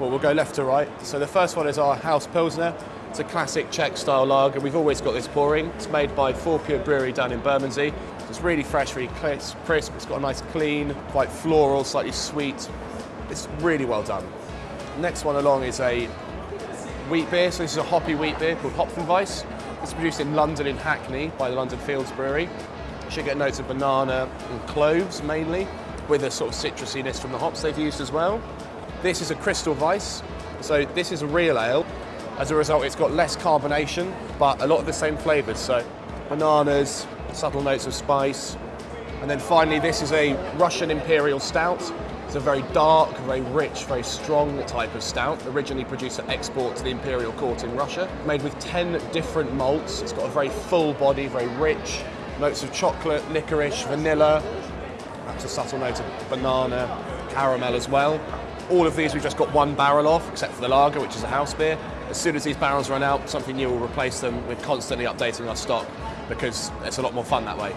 Well, we'll go left to right. So the first one is our House Pilsner. It's a classic Czech style lager. We've always got this pouring. It's made by Fourpure Brewery down in Bermondsey. It's really fresh, really crisp. It's got a nice clean, quite floral, slightly sweet. It's really well done. Next one along is a wheat beer. So this is a hoppy wheat beer called Hopfenweiss. It's produced in London in Hackney by the London Fields Brewery. You should get notes of banana and cloves mainly, with a sort of citrusiness from the hops they've used as well. This is a Crystal Weiss. So this is a real ale. As a result, it's got less carbonation, but a lot of the same flavours. So bananas, subtle notes of spice. And then finally, this is a Russian Imperial Stout. It's a very dark, very rich, very strong type of stout, originally produced at export to the Imperial Court in Russia. Made with 10 different malts. It's got a very full body, very rich. Notes of chocolate, licorice, vanilla, perhaps a subtle note of banana, caramel as well. All of these we've just got one barrel of, except for the lager, which is a house beer. As soon as these barrels run out, something new will replace them. We're constantly updating our stock because it's a lot more fun that way.